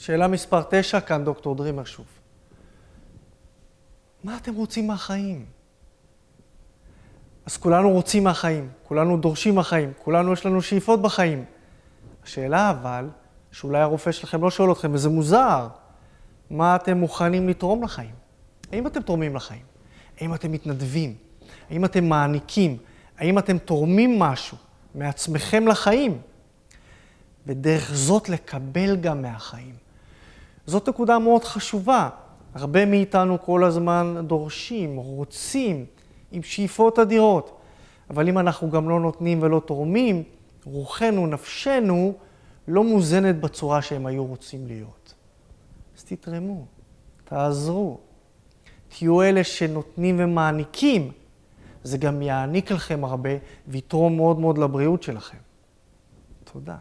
שאלה מספר 9, כאן דוקטור דרימר שוב. מה אתם רוצים מהחיים? אז כולנו רוצים מהחיים, כולנו דורשים מהחיים, כולנו יש לנו שאיפות בחיים. השאלה אבל, שאולי הרופא שלכם לא שואל אתכם, וזה מוזר, מה אתם מוכנים לתרום לחיים? האם אתם תורמים לחיים? האם אתם מתנדבים? האם אתם מעניקים? האם אתם תורמים משהו מעצמכם לחיים? ודרך זאת לקבל גם מהחיים. זאת נקודה מאוד חשובה. הרבה מאיתנו כל הזמן דורשים, רוצים, עם שאיפות אדירות. אבל אם אנחנו גם לא נותנים ולא תורמים, רוחנו, נפשנו, לא מוזנת בצורה שהם היו רוצים להיות. אז תתרמו, תעזרו. תהיו אלה שנותנים ומעניקים, זה גם יעניק לכם הרבה ויתרום מאוד מאוד לבריאות שלכם. תודה.